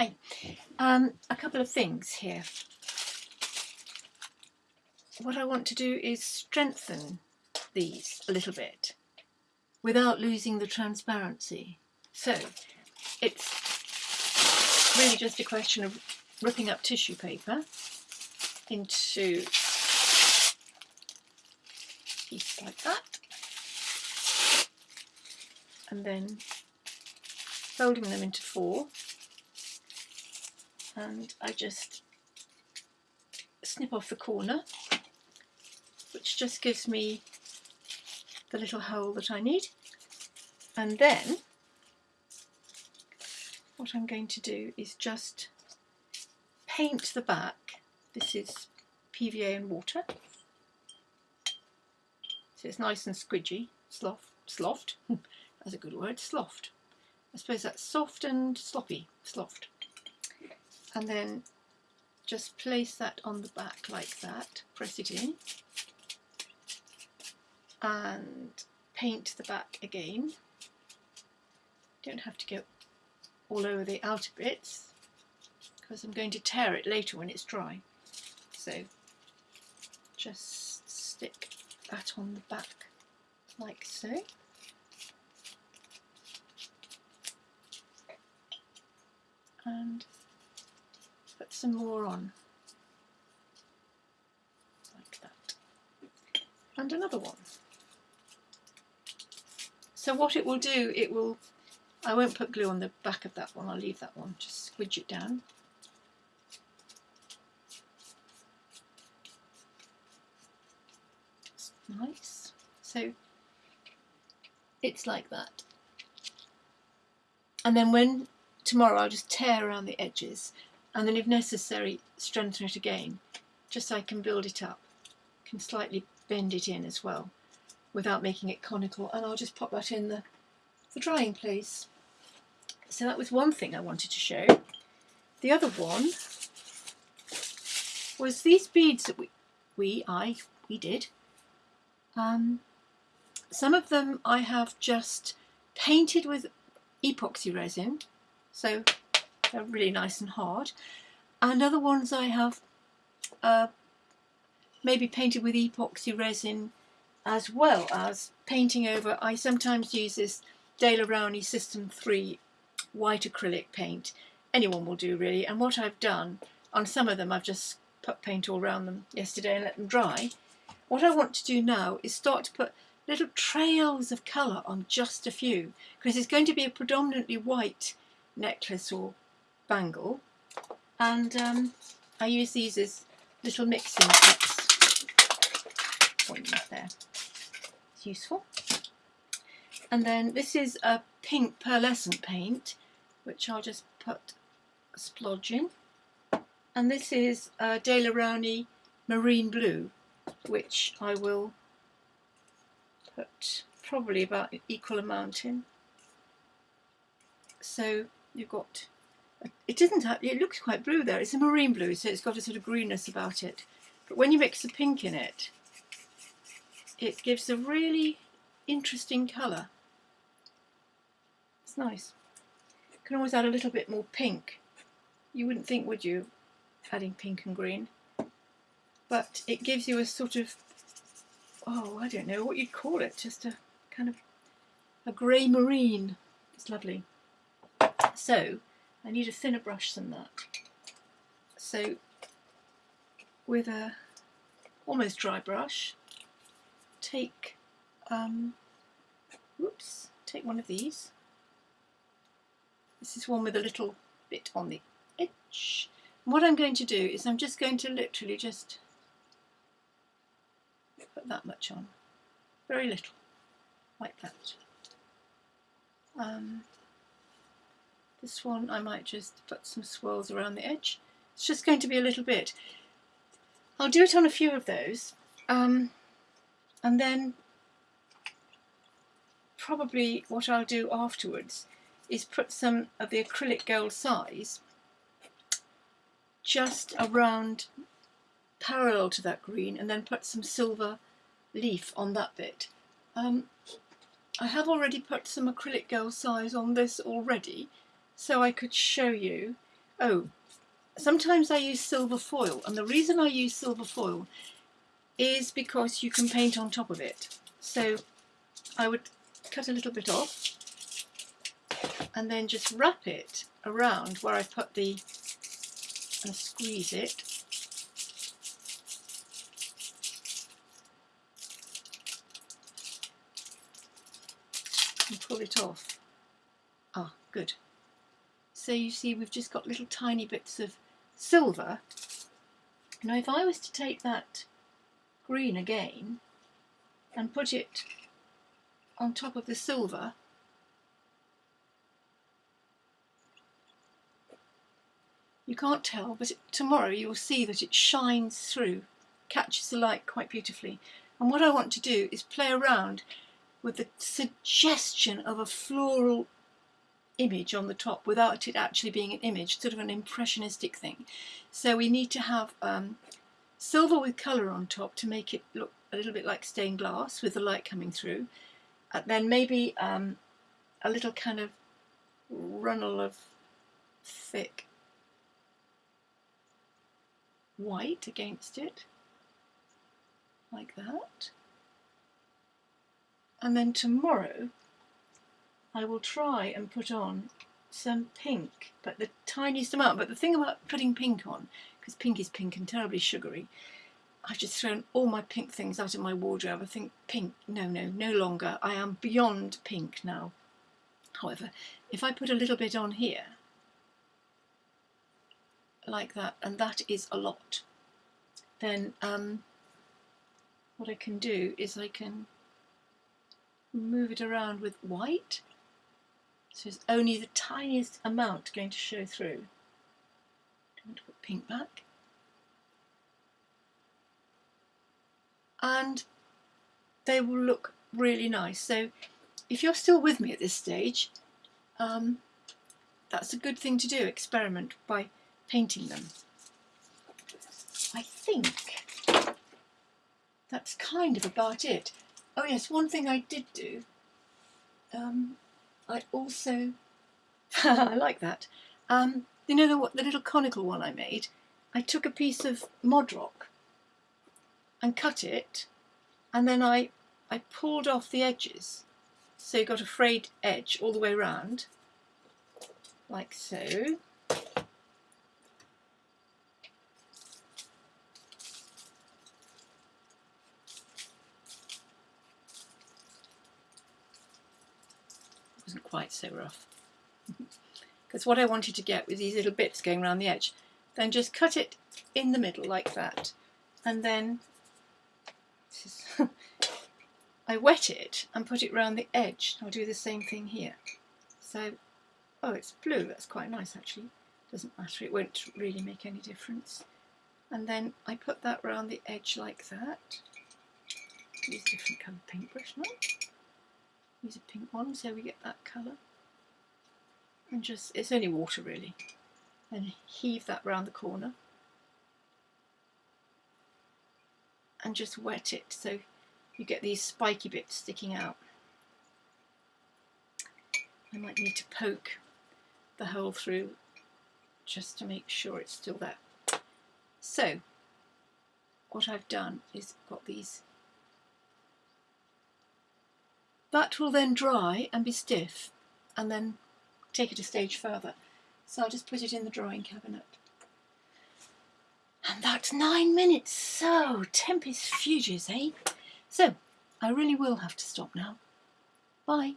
Hi. Um, a couple of things here. What I want to do is strengthen these a little bit without losing the transparency. So it's really just a question of ripping up tissue paper into pieces like that and then folding them into four and I just snip off the corner which just gives me the little hole that I need. And then what I'm going to do is just paint the back. This is PVA and water. So it's nice and squidgy slough, sloughed that's a good word sloughed I suppose that's soft and sloppy sloughed and then just place that on the back like that, press it in and paint the back again. Don't have to go all over the outer bits because I'm going to tear it later when it's dry. So just stick that on the back like so. And put some more on. Like that. And another one. So what it will do it will I won't put glue on the back of that one I'll leave that one just squidge it down. Nice. So it's like that. And then when tomorrow I'll just tear around the edges and then if necessary strengthen it again just so I can build it up. Can slightly bend it in as well without making it conical. And I'll just pop that in the, the drying place. So that was one thing I wanted to show. The other one was these beads that we, we I, we did. Um, some of them I have just painted with epoxy resin. So they're really nice and hard. And other ones I have uh, maybe painted with epoxy resin as well as painting over. I sometimes use this Daler Rowney System 3 white acrylic paint. Anyone will do really. And what I've done on some of them, I've just put paint all around them yesterday and let them dry. What I want to do now is start to put little trails of colour on just a few because it's going to be a predominantly white necklace or bangle and um, I use these as little mixing cups. There. It's useful. And then this is a pink pearlescent paint which I'll just put a splodge in. And this is a Daler Rowney Marine Blue which I will put probably about an equal amount in. So you've got it doesn't it looks quite blue there. It's a marine blue, so it's got a sort of greenness about it. But when you mix the pink in it, it gives a really interesting colour. It's nice. You can always add a little bit more pink. You wouldn't think, would you, adding pink and green? But it gives you a sort of, oh, I don't know what you'd call it, just a kind of a grey marine. It's lovely. So, I need a thinner brush than that. So with a almost dry brush, take um, whoops, take one of these. This is one with a little bit on the edge. And what I'm going to do is I'm just going to literally just put that much on, very little, like that. Um, this one I might just put some swirls around the edge. It's just going to be a little bit. I'll do it on a few of those um, and then probably what I'll do afterwards is put some of the acrylic gold size just around parallel to that green and then put some silver leaf on that bit. Um, I have already put some acrylic gold size on this already so I could show you. oh, sometimes I use silver foil and the reason I use silver foil is because you can paint on top of it. So I would cut a little bit off and then just wrap it around where I put the and squeeze it and pull it off. Ah, good. So you see we've just got little tiny bits of silver. Now if I was to take that green again and put it on top of the silver, you can't tell, but tomorrow you'll see that it shines through, catches the light quite beautifully. And what I want to do is play around with the suggestion of a floral image on the top without it actually being an image, sort of an impressionistic thing. So we need to have um, silver with colour on top to make it look a little bit like stained glass with the light coming through. And then maybe um, a little kind of runnel of thick white against it, like that. And then tomorrow I will try and put on some pink, but the tiniest amount. But the thing about putting pink on, because pink is pink and terribly sugary, I've just thrown all my pink things out of my wardrobe. I think pink, no, no, no longer. I am beyond pink now. However, if I put a little bit on here, like that, and that is a lot, then um, what I can do is I can move it around with white so it's only the tiniest amount going to show through. I'm going to put pink back. And they will look really nice. So if you're still with me at this stage, um, that's a good thing to do, experiment by painting them. I think that's kind of about it. Oh yes, one thing I did do, um, I also, I like that, um, you know the, the little conical one I made? I took a piece of Mod Rock and cut it and then I, I pulled off the edges. So you got a frayed edge all the way around like so quite so rough. Because what I wanted to get was these little bits going around the edge. Then just cut it in the middle like that. And then I wet it and put it around the edge. I'll do the same thing here. So, oh, it's blue. That's quite nice actually. Doesn't matter. It won't really make any difference. And then I put that around the edge like that. Use a different colour paintbrush now use a pink one so we get that colour. And just it's only water really. And heave that round the corner. And just wet it so you get these spiky bits sticking out. I might need to poke the hole through just to make sure it's still there. So what I've done is got these that will then dry and be stiff and then take it a stage further. So I'll just put it in the drawing cabinet. And that's nine minutes. So, tempus fugit, eh? So, I really will have to stop now. Bye.